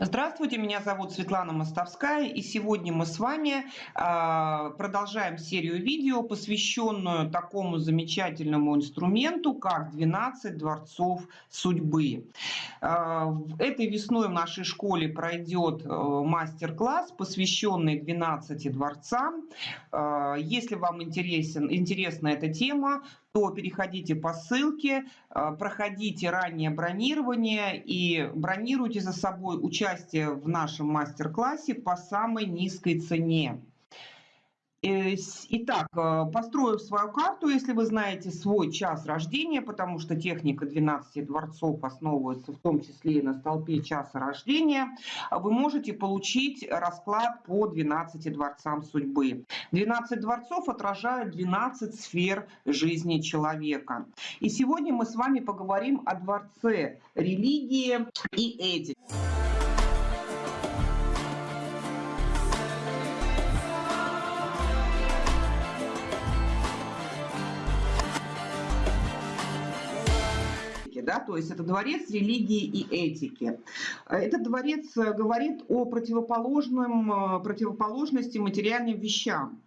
Здравствуйте, меня зовут Светлана Мостовская, и сегодня мы с вами а, продолжаем серию видео, посвященную такому замечательному инструменту, как 12 дворцов судьбы. А, этой весной в нашей школе пройдет э, мастер-класс, посвященный 12 дворцам. А, если вам интересен, интересна эта тема, то переходите по ссылке, э, проходите раннее бронирование и бронируйте за собой участие в нашем мастер-классе по самой низкой цене. Э, итак, э, построив свою карту, если вы знаете свой час рождения, потому что техника 12 дворцов основывается в том числе и на столпе часа рождения, вы можете получить расклад по 12 дворцам судьбы. 12 дворцов отражают 12 сфер жизни человека. И сегодня мы с вами поговорим о дворце религии и этики. Да, то есть это дворец религии и этики. Этот дворец говорит о противоположном, э, противоположности материальным вещам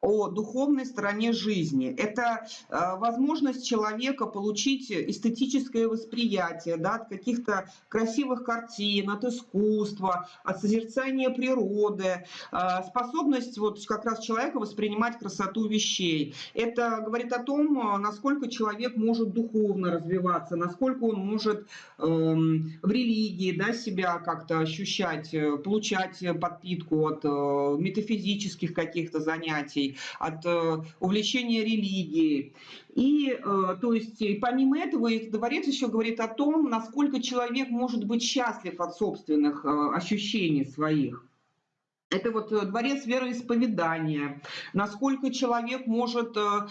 о духовной стороне жизни. Это э, возможность человека получить эстетическое восприятие да, от каких-то красивых картин, от искусства, от созерцания природы, э, способность вот как раз человека воспринимать красоту вещей. Это говорит о том, насколько человек может духовно развиваться, насколько он может э, в религии да, себя как-то ощущать, э, получать подпитку от э, метафизических каких-то занятий от э, увлечения религией. И, э, то есть, помимо этого, этот дворец еще говорит о том, насколько человек может быть счастлив от собственных э, ощущений своих. Это вот дворец вероисповедания, насколько человек может э,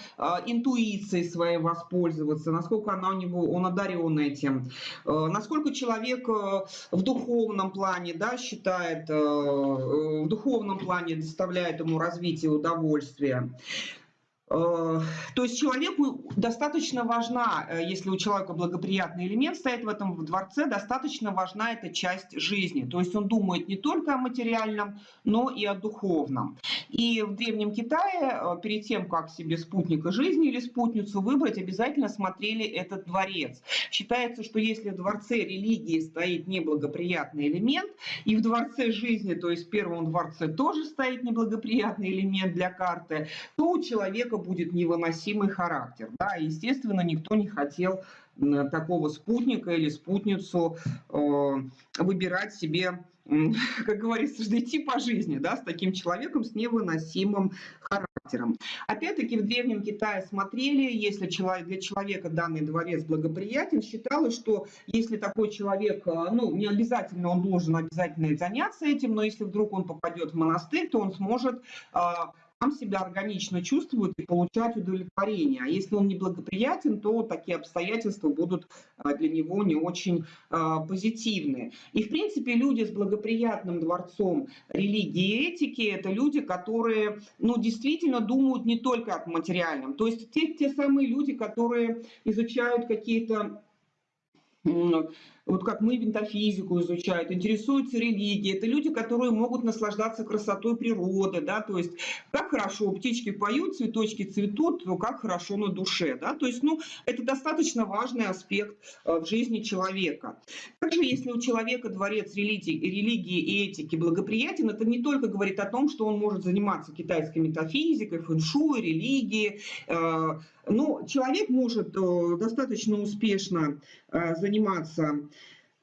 интуицией своей воспользоваться, насколько она у него, он одарен этим, э, насколько человек э, в духовном плане да, считает, э, в духовном плане доставляет ему развитие удовольствия. Э, то есть человеку достаточно важна, э, если у человека благоприятный элемент стоит в этом дворце, достаточно важна эта часть жизни. То есть он думает не только о материальном, но и о духовном. И в Древнем Китае э, перед тем, как себе спутника жизни или спутницу выбрать, обязательно смотрели этот дворец. Считается, что если в дворце религии стоит неблагоприятный элемент, и в дворце жизни, то есть в первом дворце тоже стоит неблагоприятный элемент для карты, то у человека человека будет невыносимый характер. Да? Естественно, никто не хотел такого спутника или спутницу э, выбирать себе, как говорится, идти по жизни да, с таким человеком с невыносимым характером. Опять-таки в Древнем Китае смотрели, если для человека данный дворец благоприятен, считалось, что если такой человек, э, ну не обязательно он должен обязательно заняться этим, но если вдруг он попадет в монастырь, то он сможет э, сам себя органично чувствует и получать удовлетворение. А если он неблагоприятен, то такие обстоятельства будут а, для него не очень а, позитивны. И, в принципе, люди с благоприятным дворцом религии и этики – это люди, которые ну, действительно думают не только о материальном. То есть те, те самые люди, которые изучают какие-то вот как мы метафизику изучают, интересуются религией. Это люди, которые могут наслаждаться красотой природы, да, то есть как хорошо птички поют, цветочки цветут, то как хорошо на душе, да, то есть, ну, это достаточно важный аспект э, в жизни человека. Также, если у человека дворец религии, религии и этики благоприятен, это не только говорит о том, что он может заниматься китайской метафизикой, фэншуй, религией, э, но человек может э, достаточно успешно заниматься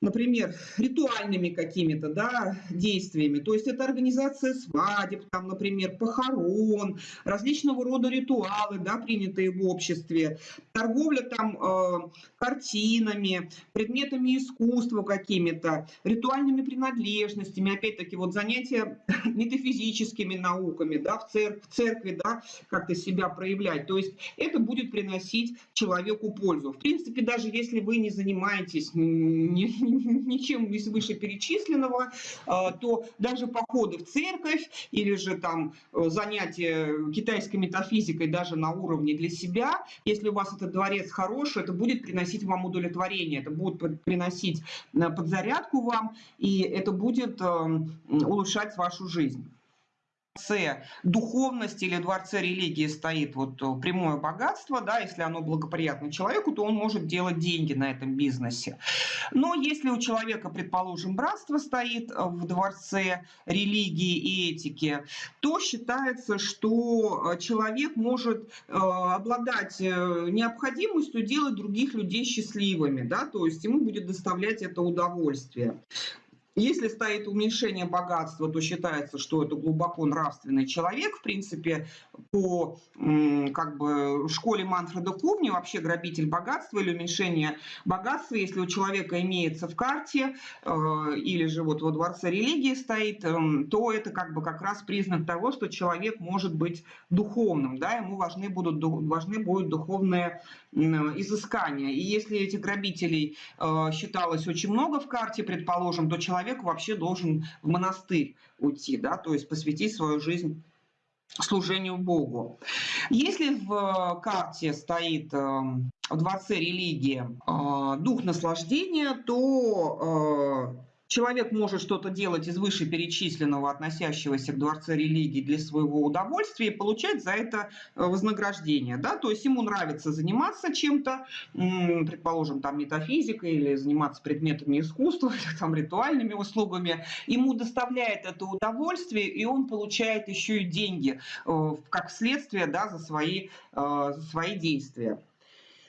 например, ритуальными какими-то да, действиями. То есть это организация свадеб, там, например, похорон, различного рода ритуалы, да, принятые в обществе, торговля там э, картинами, предметами искусства какими-то, ритуальными принадлежностями, опять-таки вот занятия метафизическими науками, да, в, церкви, в церкви, да, как-то себя проявлять. То есть это будет приносить человеку пользу. В принципе, даже если вы не занимаетесь, не, ничем из вышеперечисленного, а, то даже походы в церковь или же там э, занятия китайской метафизикой даже на уровне для себя, если у вас этот дворец хороший, это будет приносить вам удовлетворение, это будет приносить э, подзарядку вам, и это будет эм, улучшать вашу жизнь дворце духовности или дворце религии стоит вот э, прямое богатство, да, если оно благоприятно человеку, то он может делать деньги на этом бизнесе. Но если у человека, предположим, братство стоит э, в дворце религии и этики, то считается, что э, человек может обладать необходимостью делать других людей счастливыми, да, то есть ему будет доставлять это удовольствие. Если стоит уменьшение богатства, то считается, что это глубоко нравственный человек. В принципе, по как бы, школе Манфреда Ковни вообще грабитель богатства или уменьшение богатства, если у человека имеется в карте э, или же вот во дворце религии стоит, э, то это как бы как раз признак того, что человек может быть духовным, да, ему важны будут, важны будут духовные изыскания. И если этих грабителей э, считалось очень много в карте, предположим, то человек человек вообще должен в монастырь уйти, да, то есть посвятить свою жизнь служению Богу. Если в карте стоит э, в дворце религии э, дух наслаждения, то э, Человек может что-то делать из вышеперечисленного, относящегося к дворце религии для своего удовольствия и получать за это э, вознаграждение. Да? То есть ему нравится заниматься чем-то, предположим, там метафизикой или заниматься предметами искусства, или там ритуальными услугами. Ему доставляет это удовольствие, и он получает еще и деньги э, как следствие да, за, свои, э, за свои действия.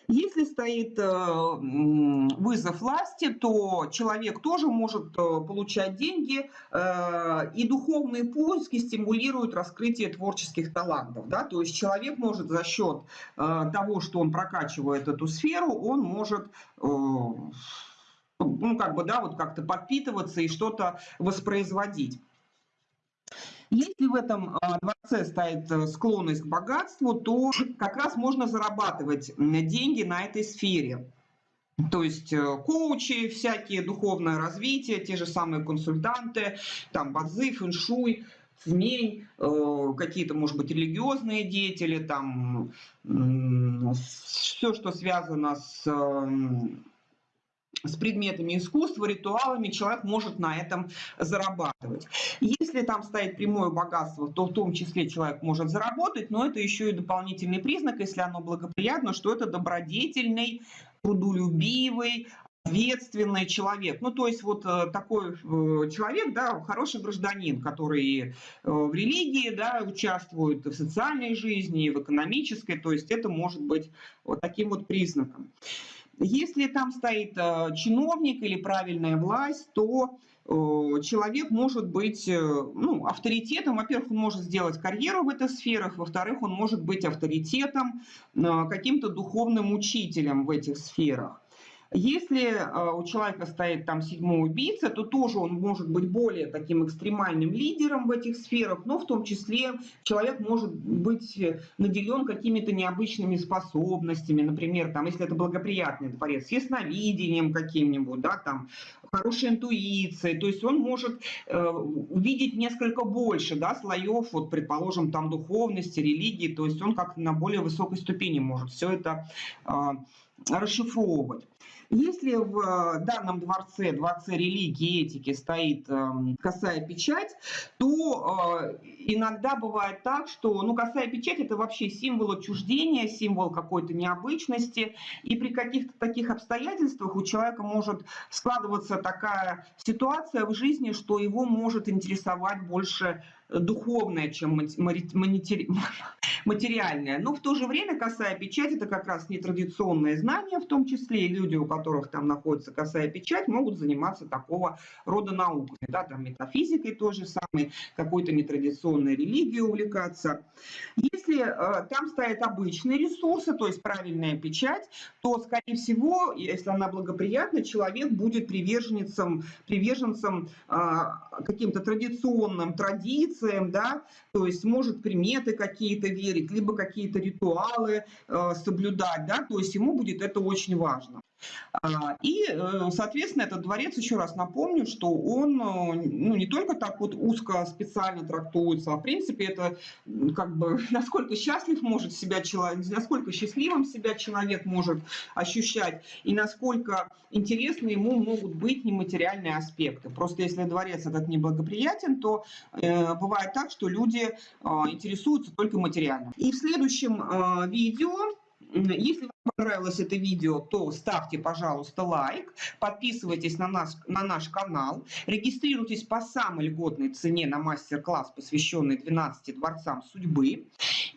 Если стоит э, вызов власти, то человек тоже может э, получать деньги, э, и духовные поиски стимулируют раскрытие творческих талантов. Да? То есть человек может за счет того, что он прокачивает эту сферу, он может ну, как бы, да, вот как-то подпитываться и что-то воспроизводить. Если в этом а, дворце стоит э, склонность к богатству, то как раз можно зарабатывать деньги на этой сфере. То есть э, коучи, всякие духовное развитие, те же самые консультанты, там базы, фэншуй, цмень, э, какие-то, может быть, религиозные деятели, там все, что связано с с предметами искусства, ритуалами, человек может на этом зарабатывать. Если там стоит прямое богатство, то в том числе человек может заработать, но это еще и дополнительный признак, если оно благоприятно, что это добродетельный, трудолюбивый, ответственный человек. Ну, то есть вот э, такой э, человек, да, хороший гражданин, который э, в религии, да, участвует в социальной жизни, в экономической, то есть это может быть вот таким вот признаком. Если там стоит э, чиновник или правильная власть, то э, человек может быть э, ну, авторитетом. Во-первых, он может сделать карьеру в этих сферах, во-вторых, он может быть авторитетом, каким-то духовным учителем в этих сферах. Если э, у человека стоит там седьмой убийца, то тоже он может быть более таким экстремальным лидером в этих сферах, но в том числе человек может быть наделен какими-то необычными способностями, например, там, если это благоприятный дворец, ясновидением каким-нибудь, да, там, хорошей интуицией, то есть он может э, увидеть несколько больше да, слоев, вот, предположим, там духовности, религии, то есть он как на более высокой ступени может все это э, расшифровывать. Если в э, данном дворце, дворце религии и этики стоит эм, косая печать, то э, иногда бывает так, что ну, косая печать это вообще символ отчуждения, символ какой-то необычности. И при каких-то таких обстоятельствах у человека может складываться такая ситуация в жизни, что его может интересовать больше духовное, чем материальное. Но в то же время косая печать – это как раз нетрадиционное знание, в том числе и люди, у которых там находится косая печать, могут заниматься такого рода науками. Да, там метафизикой той же самой, какой-то нетрадиционной религией увлекаться. Если э, там стоят обычные ресурсы, то есть правильная печать, то, скорее всего, если она благоприятна, человек будет приверженцем, приверженцем э, каким-то традиционным традициям, да, то есть может приметы какие-то верить, либо какие-то ритуалы э, соблюдать, да, то есть ему будет это очень важно. А, и, э, соответственно, этот дворец, еще раз напомню, что он ну, не только так вот узко специально трактуется, а в принципе это как бы насколько счастлив может себя человек, насколько счастливым себя человек может ощущать и насколько интересны ему могут быть нематериальные аспекты. Просто если дворец этот неблагоприятен, то э, бывает так, что люди э, интересуются только материально. И в следующем э, видео если вам понравилось это видео, то ставьте, пожалуйста, лайк, подписывайтесь на, нас, на наш канал, регистрируйтесь по самой льготной цене на мастер-класс, посвященный 12 дворцам судьбы.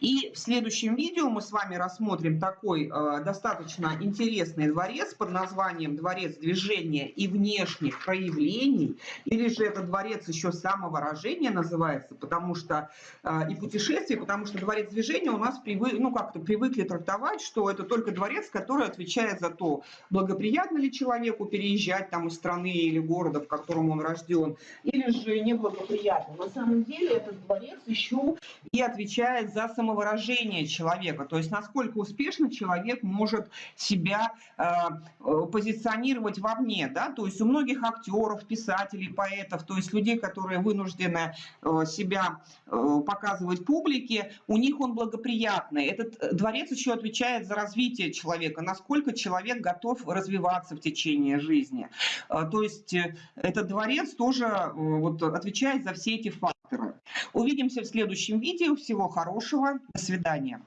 И в следующем видео мы с вами рассмотрим такой э, достаточно интересный дворец под названием «Дворец движения и внешних проявлений», или же это дворец еще самовыражения называется, потому что э, и путешествие, потому что дворец движения у нас привы, ну, как-то привыкли трактовать, что это только дворец, который отвечает за то, благоприятно ли человеку переезжать там из страны или города, в котором он рожден, или же неблагоприятно. На самом деле этот дворец еще и отвечает за самовыражение самовыражение человека, то есть насколько успешно человек может себя э, э, позиционировать вовне, да, то есть у многих актеров, писателей, поэтов, то есть людей, которые вынуждены э, себя э, показывать публике, у них он благоприятный. Этот дворец еще отвечает за развитие человека, насколько человек готов развиваться в течение жизни. Э, то есть э, этот дворец тоже э, вот, отвечает за все эти факторы. Увидимся в следующем видео. Всего хорошего. До свидания.